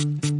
Thank you.